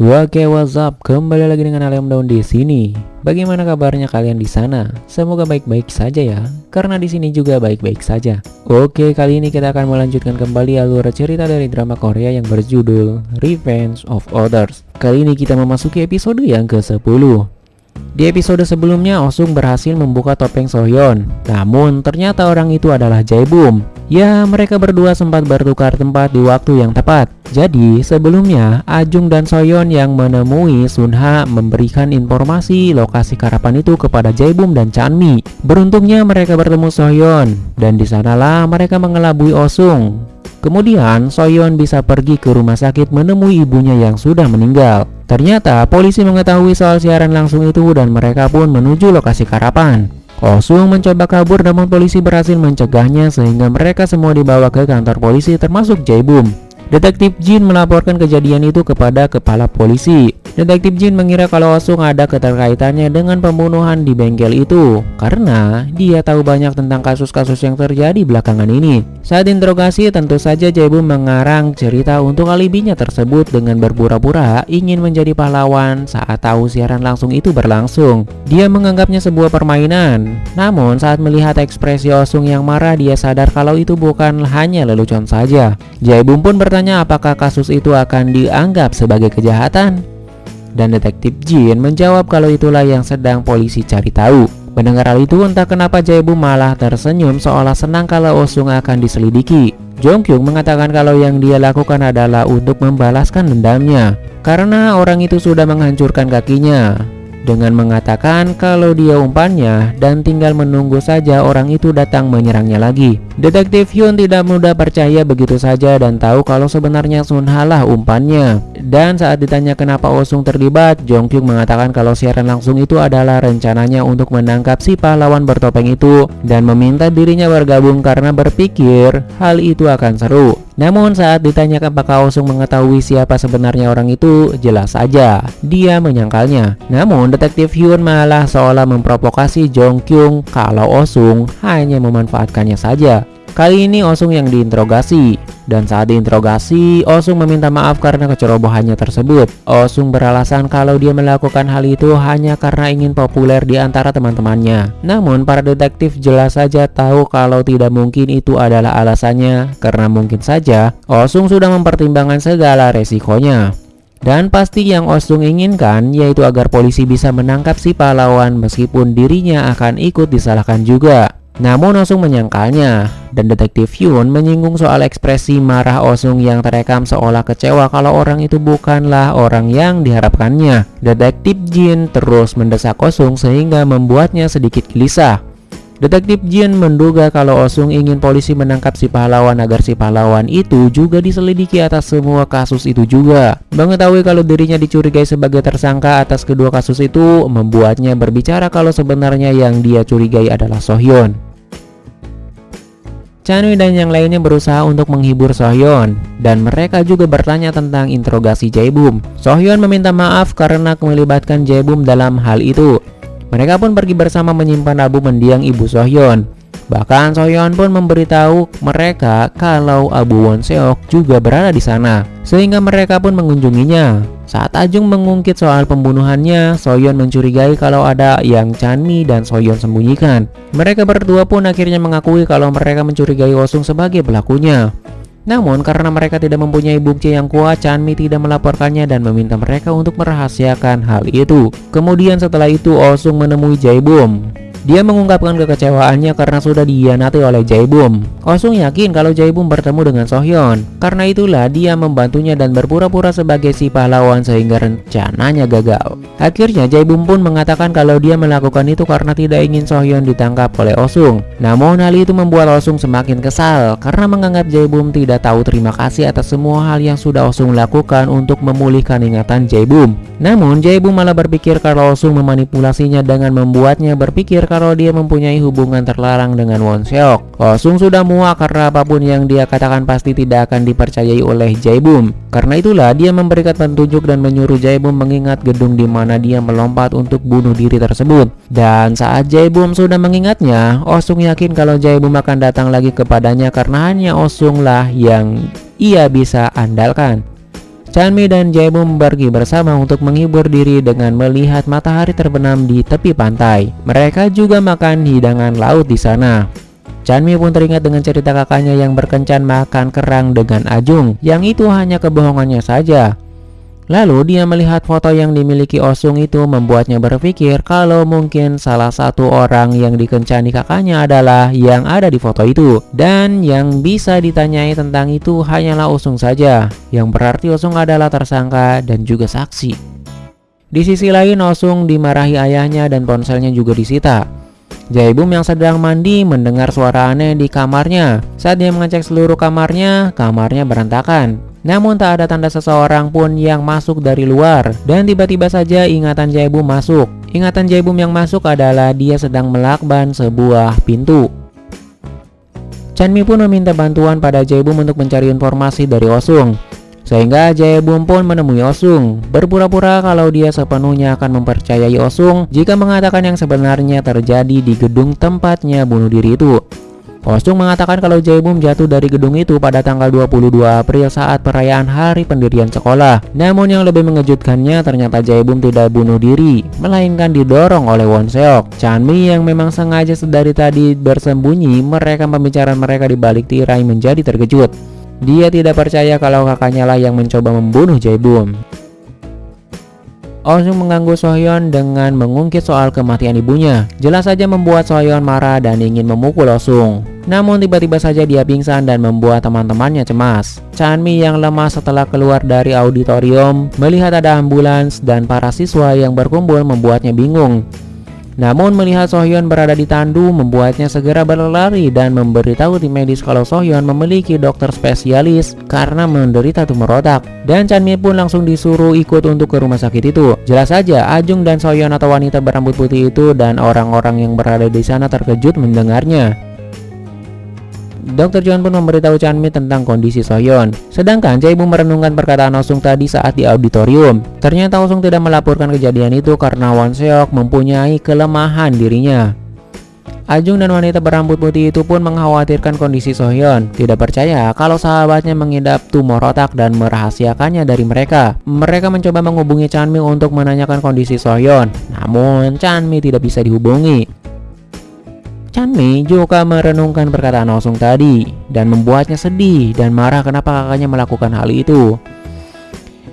Oke, what's up? Kembali lagi dengan Alem Daun di sini. Bagaimana kabarnya kalian di sana? Semoga baik-baik saja ya, karena di sini juga baik-baik saja. Oke, kali ini kita akan melanjutkan kembali alur cerita dari drama Korea yang berjudul Revenge of Others. Kali ini kita memasuki episode yang ke-10. Di episode sebelumnya, Osung berhasil membuka topeng Sohyeon. Namun, ternyata orang itu adalah Jaebum. Ya, mereka berdua sempat bertukar tempat di waktu yang tepat. Jadi, sebelumnya, Ajung dan Soyeon yang menemui Sunha memberikan informasi lokasi karapan itu kepada Jaebum dan Chanmi. Beruntungnya mereka bertemu Soyeon, dan di sanalah mereka mengelabui Osung. Kemudian, Soyeon bisa pergi ke rumah sakit menemui ibunya yang sudah meninggal. Ternyata, polisi mengetahui soal siaran langsung itu dan mereka pun menuju lokasi karapan. Osung mencoba kabur namun polisi berhasil mencegahnya sehingga mereka semua dibawa ke kantor polisi termasuk Jaebum. Detektif Jin melaporkan kejadian itu kepada kepala polisi. Detektif Jin mengira kalau Osung ada keterkaitannya dengan pembunuhan di bengkel itu karena dia tahu banyak tentang kasus-kasus yang terjadi belakangan ini. Saat interogasi tentu saja Jaibu mengarang cerita untuk alibinya tersebut dengan berpura-pura ingin menjadi pahlawan saat tahu siaran langsung itu berlangsung. Dia menganggapnya sebuah permainan. Namun saat melihat ekspresi Osung yang marah dia sadar kalau itu bukan hanya lelucon saja. Jaibum pun bertanya apakah kasus itu akan dianggap sebagai kejahatan dan detektif Jin menjawab kalau itulah yang sedang polisi cari tahu. Mendengar hal itu entah kenapa Jaebu malah tersenyum seolah senang kalau Osung akan diselidiki. Jongkyung mengatakan kalau yang dia lakukan adalah untuk membalaskan dendamnya karena orang itu sudah menghancurkan kakinya dengan mengatakan kalau dia umpannya dan tinggal menunggu saja orang itu datang menyerangnya lagi. Detektif Hyun tidak mudah percaya begitu saja dan tahu kalau sebenarnya Sun Halah umpannya. Dan saat ditanya kenapa Osung terlibat, Jong Kyung mengatakan kalau siaran langsung itu adalah rencananya untuk menangkap si pahlawan bertopeng itu dan meminta dirinya bergabung karena berpikir hal itu akan seru. Namun saat ditanyakan apakah Osung mengetahui siapa sebenarnya orang itu, jelas saja dia menyangkalnya. Namun detektif Hyun malah seolah memprovokasi Jong Kyung kalau Osung hanya memanfaatkannya saja. Kali ini Osung yang diinterogasi dan saat diinterogasi Osung meminta maaf karena kecerobohannya tersebut. Osung beralasan kalau dia melakukan hal itu hanya karena ingin populer di antara teman-temannya. Namun para detektif jelas saja tahu kalau tidak mungkin itu adalah alasannya karena mungkin saja Osung sudah mempertimbangkan segala resikonya. Dan pasti yang Osung inginkan yaitu agar polisi bisa menangkap si pahlawan meskipun dirinya akan ikut disalahkan juga. Namun Osung menyangkalnya dan detektif Hyun menyinggung soal ekspresi marah Osung yang terekam seolah kecewa kalau orang itu bukanlah orang yang diharapkannya. Detektif Jin terus mendesak Osung sehingga membuatnya sedikit gelisah. Detektif Jin menduga kalau Osung ingin polisi menangkap si pahlawan agar si pahlawan itu juga diselidiki atas semua kasus itu juga. Mengetahui kalau dirinya dicurigai sebagai tersangka atas kedua kasus itu membuatnya berbicara kalau sebenarnya yang dia curigai adalah Sohyeon. Chanui dan yang lainnya berusaha untuk menghibur Sohyeon dan mereka juga bertanya tentang interogasi Jaebum. Sohyeon meminta maaf karena melibatkan Jaebum dalam hal itu. Mereka pun pergi bersama menyimpan album mendiang ibu Sohyeon. Bahkan Sohyeon pun memberitahu mereka kalau Abu Wonseok juga berada di sana, sehingga mereka pun mengunjunginya. Saat Ajung mengungkit soal pembunuhannya, Soyeon mencurigai kalau ada yang Chanmi dan Soyeon sembunyikan. Mereka berdua pun akhirnya mengakui kalau mereka mencurigai Osung sebagai pelakunya. Namun karena mereka tidak mempunyai bukti yang kuat, Chanmi tidak melaporkannya dan meminta mereka untuk merahasiakan hal itu. Kemudian setelah itu Osung menemui Jaebum. Dia mengungkapkan kekecewaannya karena sudah dihianati oleh Jaebum. Osung yakin kalau Jaebum bertemu dengan Sohyeon. Karena itulah dia membantunya dan berpura-pura sebagai si pahlawan sehingga rencananya gagal. Akhirnya Jaebum pun mengatakan kalau dia melakukan itu karena tidak ingin Sohyeon ditangkap oleh Osung. Namun hal itu membuat Osung semakin kesal karena menganggap Jaebum tidak tahu terima kasih atas semua hal yang sudah Osung lakukan untuk memulihkan ingatan Jaebum. Namun Jaebum malah berpikir kalau Osung memanipulasinya dengan membuatnya berpikir kalau dia mempunyai hubungan terlarang dengan Won Seok. Kosung sudah muak karena apa pun yang dia katakan pasti tidak akan dipercayai oleh Jaebum. Karena itulah dia memberikan petunjuk dan menyuruh Jaebum mengingat gedung di mana dia melompat untuk bunuh diri tersebut. Dan saat Jaebum sudah mengingatnya, Osung yakin kalau Jaebum akan datang lagi kepadanya karena hanya Osung lah yang ia bisa andalkan. Chanmi dan Jaebum pergi bersama untuk menghibur diri dengan melihat matahari terbenam di tepi pantai. Mereka juga makan hidangan laut di sana. Chanmi pun teringat dengan cerita kakaknya yang berkencan makan kerang dengan Ajung, yang itu hanya kebohongannya saja. Lalu dia melihat foto yang dimiliki Osung itu membuatnya berpikir kalau mungkin salah satu orang yang dikencani kakaknya adalah yang ada di foto itu. Dan yang bisa ditanyai tentang itu hanyalah Osung saja, yang berarti Osung adalah tersangka dan juga saksi. Di sisi lain Osung dimarahi ayahnya dan ponselnya juga disita. Jaibum yang sedang mandi mendengar suara aneh di kamarnya. Saat dia mengecek seluruh kamarnya, kamarnya berantakan. Namun tak ada tanda seseorang pun yang masuk dari luar. Dan tiba-tiba saja ingatan Jaibum masuk. Ingatan Jaibum yang masuk adalah dia sedang melakban sebuah pintu. Chanmi pun meminta bantuan pada Jaibum untuk mencari informasi dari Osung. Sehingga Jaebum pun menemui Osung. Berpura-pura kalau dia sepenuhnya akan mempercayai Osung Jika mengatakan yang sebenarnya terjadi di gedung tempatnya bunuh diri itu Osung mengatakan kalau Jaebum jatuh dari gedung itu pada tanggal 22 April saat perayaan hari pendirian sekolah. Namun yang lebih mengejutkannya ternyata Jaebum tidak bunuh diri, melainkan didorong oleh Won Seok. Chanmi yang memang sengaja sedari tadi bersembunyi merekam pembicaraan mereka di balik tirai menjadi terkejut. Dia tidak percaya kalau kakaknya lah yang mencoba membunuh Osung mengganggu Sohyeon dengan mengungkit soal kematian ibunya. Jelas saja membuat Sohyeon marah dan ingin memukul Osung. Namun tiba-tiba saja dia pingsan dan membuat teman-temannya cemas. Chanmi yang lemah setelah keluar dari auditorium melihat ada ambulans dan para siswa yang berkumpul membuatnya bingung. Namun melihat Sohyeon berada di tandu membuatnya segera berlari dan memberitahu tim medis kalau Sohyeon memiliki dokter spesialis karena menderita tumor otak. Dan Chanmi pun langsung disuruh ikut untuk ke rumah sakit itu. Jelas saja Ajung dan Sohyeon atau wanita berambut putih itu dan orang-orang yang berada di sana terkejut mendengarnya. Dr. John pun memberitahu Chanmi tentang kondisi Sohyeon. Sedangkan Jae-bu merenungkan perkataan Osung tadi saat di auditorium. Ternyata Osung tidak melaporkan kejadian itu karena Won Seok mempunyai kelemahan dirinya. Ajung dan wanita berambut putih itu pun mengkhawatirkan kondisi Sohyeon. Tidak percaya kalau sahabatnya mengidap tumor otak dan merahasiakannya dari mereka. Mereka mencoba menghubungi Chanmi untuk menanyakan kondisi Sohyeon. Namun Chanmi tidak bisa dihubungi. Chanmi juga merenungkan perkataan Osung tadi dan membuatnya sedih dan marah kenapa kakaknya melakukan hal itu.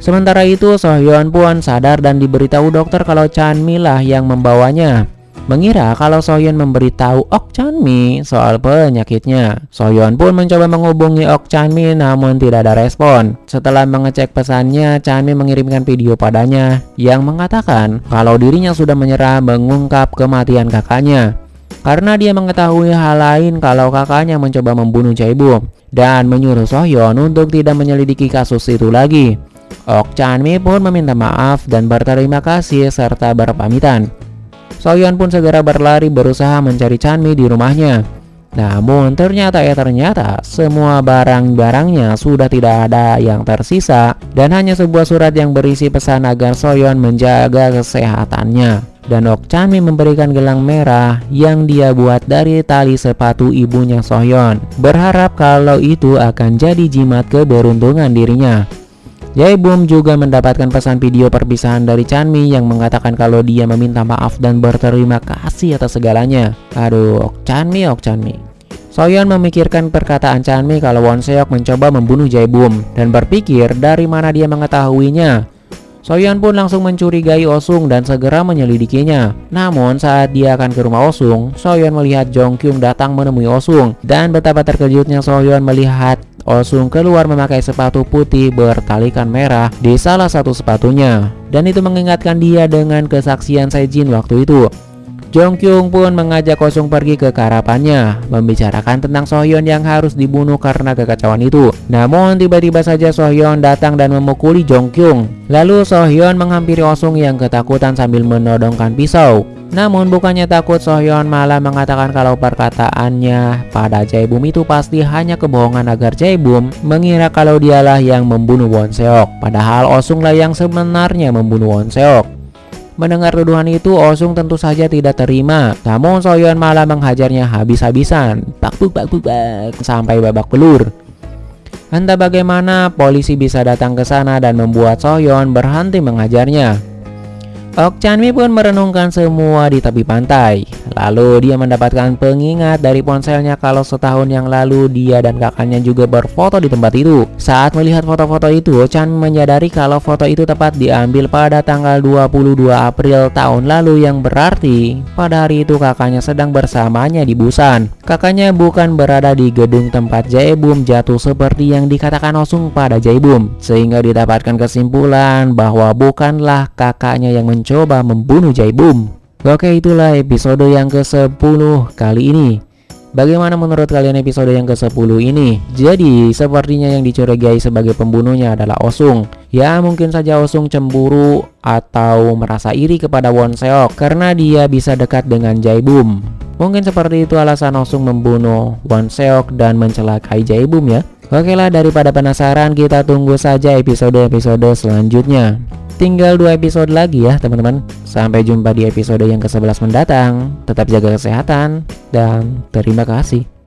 Sementara itu, Sohyeon pun sadar dan diberitahu dokter kalau Chanmi lah yang membawanya. Mengira kalau Sohyeon memberitahu Ok Chanmi soal penyakitnya. Sohyeon pun mencoba menghubungi Ok Chanmi namun tidak ada respon. Setelah mengecek pesannya, Chanmi mengirimkan video padanya yang mengatakan kalau dirinya sudah menyerah mengungkap kematian kakaknya karena dia mengetahui hal lain kalau kakaknya mencoba membunuh Jaebu dan menyuruh Sohyeon untuk tidak menyelidiki kasus itu lagi. Ok Chanmi pun meminta maaf dan berterima kasih serta berpamitan. Sohyeon pun segera berlari berusaha mencari Chanmi di rumahnya. Namun ternyata ya ternyata semua barang-barangnya sudah tidak ada yang tersisa dan hanya sebuah surat yang berisi pesan agar Soyeon menjaga kesehatannya dan Okchami memberikan gelang merah yang dia buat dari tali sepatu ibunya Sohyeon. Berharap kalau itu akan jadi jimat keberuntungan dirinya. Jaebum juga mendapatkan pesan video perpisahan dari Chanmi yang mengatakan kalau dia meminta maaf dan berterima kasih atas segalanya. Aduh, Ok Chanmi, Ok Chanmi. Soyeon memikirkan perkataan Chanmi kalau Won Seok mencoba membunuh Jaebum dan berpikir dari mana dia mengetahuinya. Soyeon pun langsung mencurigai Osung dan segera menyelidikinya. Namun saat dia akan ke rumah Osung, Soyeon melihat Jong Kyung datang menemui Osung dan betapa terkejutnya Soyeon melihat Osung keluar memakai sepatu putih bertalikan merah di salah satu sepatunya dan itu mengingatkan dia dengan kesaksian Sejin waktu itu. Jong Kyung pun mengajak Kosung pergi ke karapannya, membicarakan tentang Sohyeon yang harus dibunuh karena kekacauan itu. Namun tiba-tiba saja Sohyeon datang dan memukuli Jong Kyung. Lalu Sohyeon menghampiri Osung yang ketakutan sambil menodongkan pisau. Namun bukannya takut Sohyeon malah mengatakan kalau perkataannya pada Jaebum itu pasti hanya kebohongan agar Jaebum mengira kalau dialah yang membunuh Won Seok. Padahal Osung lah yang sebenarnya membunuh Won Seok. Mendengar tuduhan itu, Osung tentu saja tidak terima. Namun Soyeon malah menghajarnya habis-habisan, bak buk bak sampai babak belur. Entah bagaimana polisi bisa datang ke sana dan membuat Sohyeon berhenti mengajarnya. Ok Chanmi pun merenungkan semua di tepi pantai. Lalu dia mendapatkan pengingat dari ponselnya kalau setahun yang lalu dia dan kakaknya juga berfoto di tempat itu. Saat melihat foto-foto itu, Chan menyadari kalau foto itu tepat diambil pada tanggal 22 April tahun lalu yang berarti pada hari itu kakaknya sedang bersamanya di Busan. Kakaknya bukan berada di gedung tempat Jaebum jatuh seperti yang dikatakan Osung pada Jaebum, sehingga didapatkan kesimpulan bahwa bukanlah kakaknya yang mencoba membunuh Jaibum. Oke itulah episode yang ke-10 kali ini. Bagaimana menurut kalian episode yang ke-10 ini? Jadi, sepertinya yang dicurigai sebagai pembunuhnya adalah Osung. Ya, mungkin saja Osung cemburu atau merasa iri kepada Won Seok karena dia bisa dekat dengan Jaibum. Mungkin seperti itu alasan Osung membunuh Won Seok dan mencelakai Jaibum ya. Oke lah, daripada penasaran, kita tunggu saja episode-episode selanjutnya. Tinggal dua episode lagi ya teman-teman. Sampai jumpa di episode yang ke-11 mendatang. Tetap jaga kesehatan Dan terima kasih